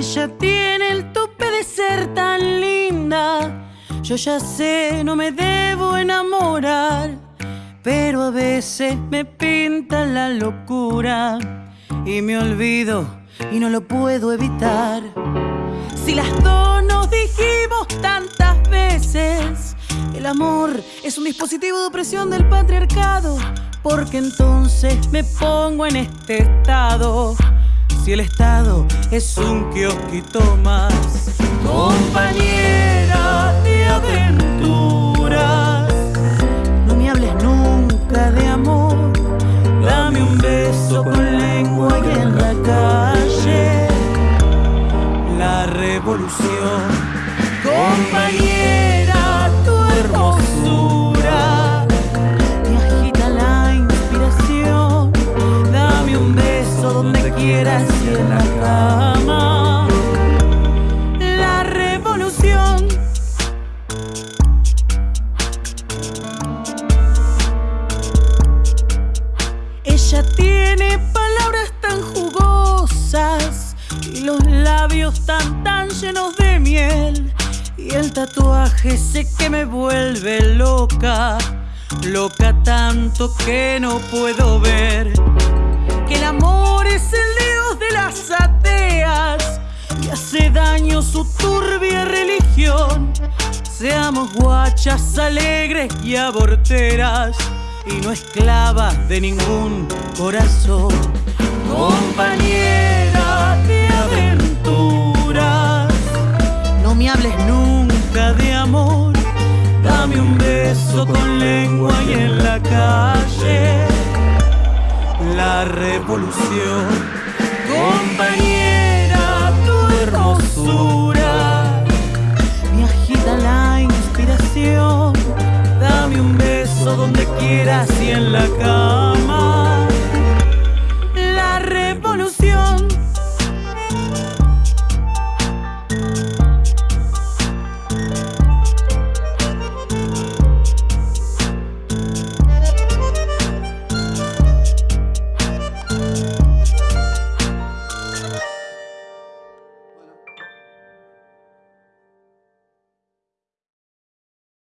Ella tiene el tope de ser tan linda. Yo ya sé, no me debo enamorar. Pero a veces me pinta la locura. Y me olvido y no lo puedo evitar. Si las dos nos dijimos tantas veces, el amor es un dispositivo de opresión del patriarcado. Porque entonces me pongo en este estado. Si el estado es un kiosquito más, compañera de aventuras, no me hables nunca de amor. Dame un beso con lengua y en la calle la revolución. Tiene palabras tan jugosas y los labios tan tan llenos de miel. Y el tatuaje ese que me vuelve loca, loca tanto que no puedo ver. Que el amor es el dios de las ateas y hace daño su turbia religión. Seamos guachas alegres y aborteras y no esclavas de ningún corazón. Compañera de aventuras, no me hables nunca de amor. Dame un beso con lengua y en la calle la revolución. Donde quieras y en la cama.